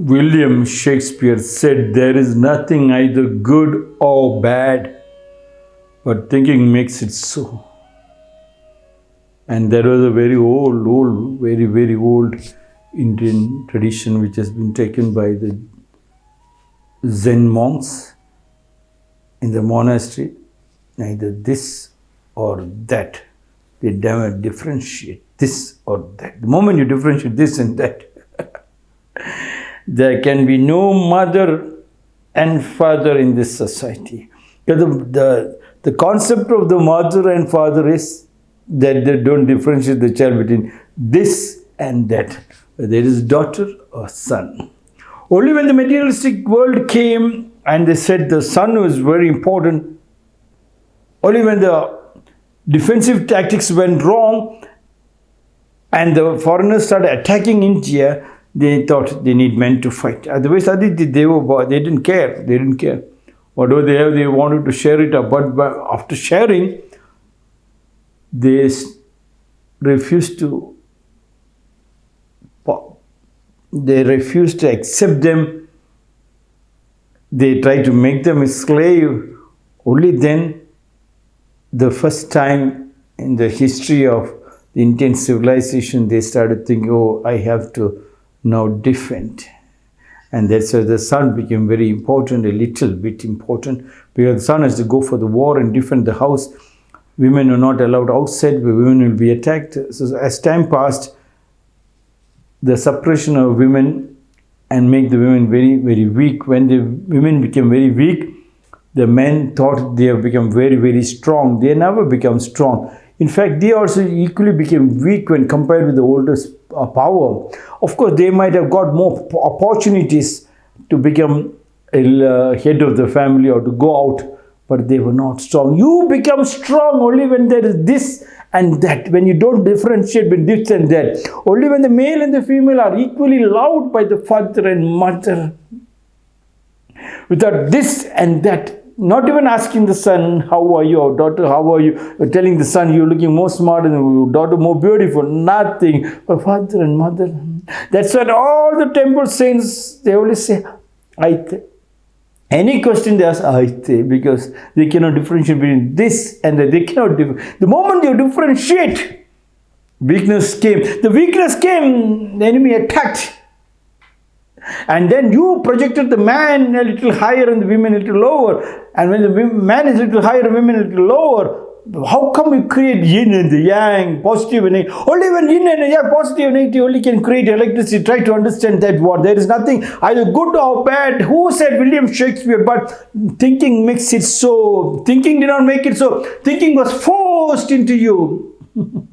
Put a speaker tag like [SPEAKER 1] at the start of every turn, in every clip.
[SPEAKER 1] William Shakespeare said, There is nothing either good or bad, but thinking makes it so. And there was a very old, old, very, very old Indian tradition which has been taken by the Zen monks in the monastery. Neither this or that. They never differentiate this or that. The moment you differentiate this and that, there can be no mother and father in this society. The, the, the concept of the mother and father is that they don't differentiate the child between this and that. There is daughter or son. Only when the materialistic world came and they said the son was very important, only when the defensive tactics went wrong and the foreigners started attacking India, they thought they need men to fight. Otherwise, they, were, they didn't care. They didn't care. Whatever they have, they wanted to share it. But after sharing, they refused to they refused to accept them. They tried to make them a slave. Only then, the first time in the history of the Indian civilization, they started thinking, oh, I have to now different And that's why the son became very important, a little bit important, because the son has to go for the war and defend the house. Women are not allowed outside, women will be attacked. So as time passed, the suppression of women and make the women very, very weak. When the women became very weak, the men thought they have become very, very strong. They never become strong. In fact, they also equally became weak when compared with the oldest uh, power. Of course, they might have got more opportunities to become a uh, head of the family or to go out, but they were not strong. You become strong only when there is this and that, when you don't differentiate between this and that. Only when the male and the female are equally loved by the father and mother. Without this and that, not even asking the son, how are you, or daughter, how are you, or telling the son, you're looking more smart and daughter more beautiful, nothing. But father and mother, that's what all the temple saints, they always say, Aite. Any question they ask, Aite, because they cannot differentiate between this and that. They cannot, the moment you differentiate, weakness came. The weakness came, the enemy attacked and then you projected the man a little higher and the women a little lower. And when the man is a little higher, women a little lower, how come we create yin and the yang, positive and negative? Only when yin and yang, positive and negative, only can create electricity. Try to understand that word. There is nothing either good or bad. Who said William Shakespeare? But thinking makes it so. Thinking did not make it so. Thinking was forced into you.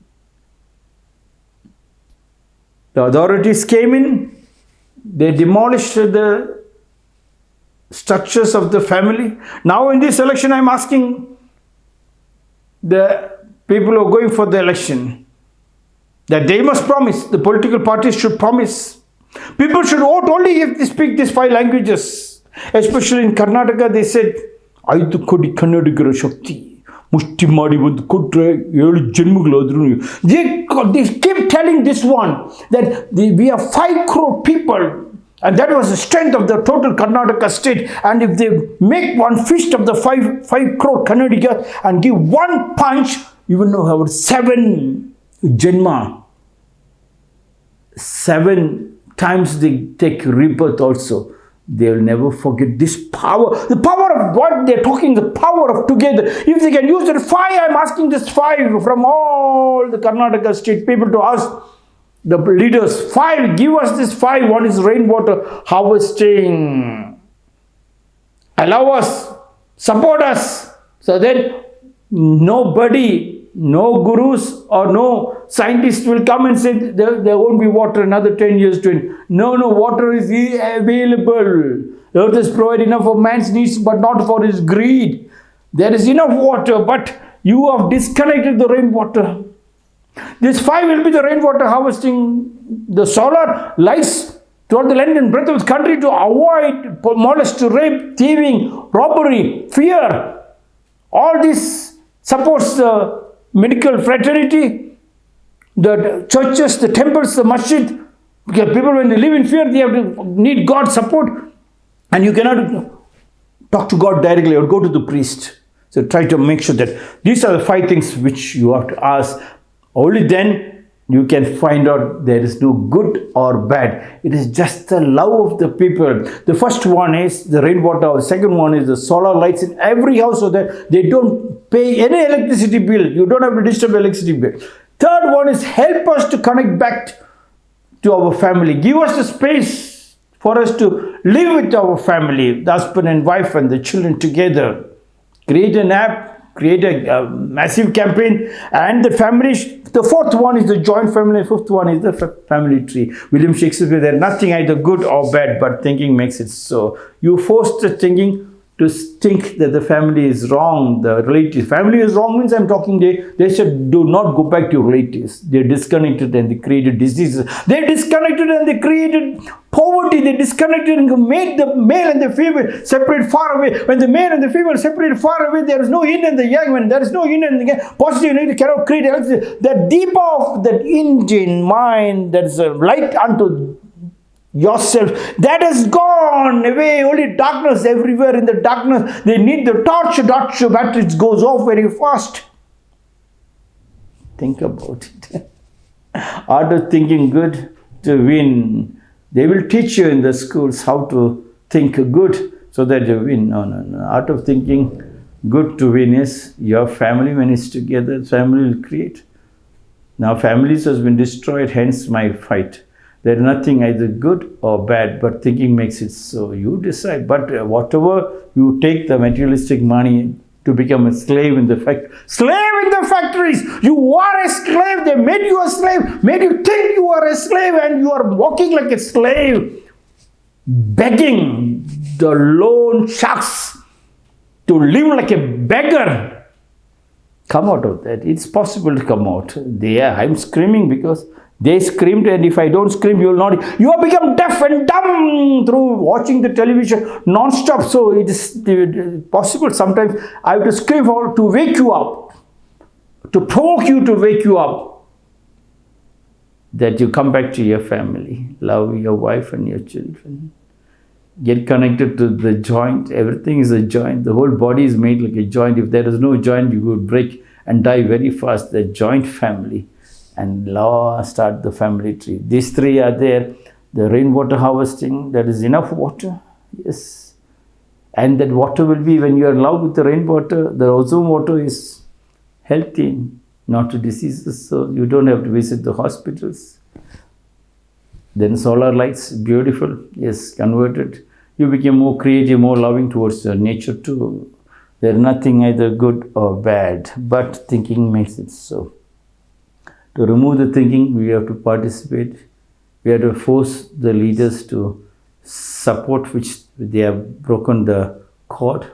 [SPEAKER 1] the authorities came in, they demolished the structures of the family. Now in this election, I'm asking the people who are going for the election that they must promise, the political parties should promise. People should vote only if they speak these five languages. Especially in Karnataka, they said, Aidu Kodi Kannadigar Shakti. ಮುಷ್ಟಿ ಮಾಡಿ ಒಂದು ಕೊಟ್ಟರೆ ಏಳು ಜನ್ಮಗಳಾದ್ರೂ they they keep telling this one that the V R five crore people and that was the strength of the total Karnataka state. And if they make one fist of the five, five crore Kannadiga and give one punch, you will know our seven Janma, seven times they take rebirth also they will never forget this power. The power of what they're talking, the power of together. If they can use it, five, I'm asking this five from all the Karnataka state people to ask the leaders, five, give us this five. One is rainwater harvesting. Allow us, support us. So that nobody no gurus or no scientists will come and say there, there won't be water another 10 years, 20. No, no, water is available. Earth is provided enough for man's needs, but not for his greed. There is enough water, but you have disconnected the rainwater. This five will be the rainwater harvesting, the solar lights throughout the land and breadth of the country to avoid molest, rape, thieving, robbery, fear. All this supports the medical fraternity, the churches, the temples, the masjid, Because people, when they live in fear, they have to need God's support. And you cannot talk to God directly or go to the priest. So try to make sure that these are the five things which you have to ask. Only then you can find out there is no good or bad. It is just the love of the people. The first one is the rainwater. The second one is the solar lights in every house so that they don't pay any electricity bill. You don't have to disturb electricity bill. Third one is help us to connect back to our family. Give us the space for us to live with our family, the husband and wife and the children together. Create an app create a, a, massive campaign. And the family the fourth one is the joint family fifth one is the family tree. William shakespeare there nothing either good or bad but thinking makes it so. You force the thinking to think that the family is wrong, the relatives. Family is wrong means I'm talking they, they should do not go back to relatives. They're disconnected and they created diseases. They're disconnected and they created poverty. They disconnected and made the male and the female separate far away. When the male and the female separate far away, there is no yin and the yang. When there is no yin and the positive and negative cannot create electricity. The deeper of that engine mind that is a light unto yourself. That has gone away. Only darkness everywhere. In the darkness they need the torch. Torch batteries goes off very fast. Think about it. Art of thinking good to win. They will teach you in the schools how to think good so that you win. No no no. Art of thinking good to win is your family when it's together. Family will create. Now families has been destroyed hence my fight there's nothing either good or bad, but thinking makes it so. You decide. But uh, whatever you take the materialistic money to become a slave in the factory. Slave in the factories! You are a slave. They made you a slave, made you think you are a slave, and you are walking like a slave, begging the loan sharks to live like a beggar. Come out of that. It's possible to come out. There, I'm screaming because they screamed, and if I don't scream, you will not. You have become deaf and dumb through watching the television non-stop. So it is possible sometimes I have to scream for to wake you up, to provoke you to wake you up, that you come back to your family, love your wife and your children. Get connected to the joint. Everything is a joint. The whole body is made like a joint. If there is no joint, you would break and die very fast. The joint family and law start the family tree. These three are there. The rainwater harvesting, there is enough water. Yes. And that water will be, when you are in love with the rainwater, the ozone water is healthy, not diseases. So you don't have to visit the hospitals. Then solar lights, beautiful. Yes, converted. You become more creative, more loving towards nature too. There's nothing either good or bad, but thinking makes it so. To remove the thinking, we have to participate. We have to force the leaders to support which they have broken the cord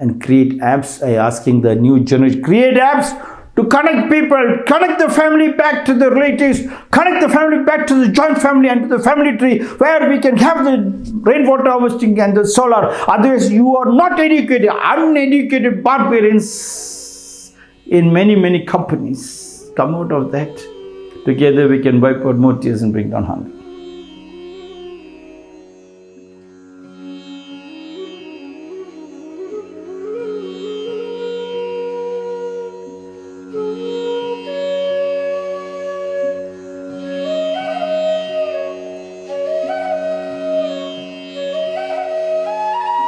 [SPEAKER 1] and create apps. I asking the new generation, create apps to connect people, connect the family back to the relatives, connect the family back to the joint family and to the family tree where we can have the rainwater harvesting and the solar. Otherwise, you are not educated, uneducated barbarians in many, many companies come out of that. Together we can wipe out more tears and bring down hunger.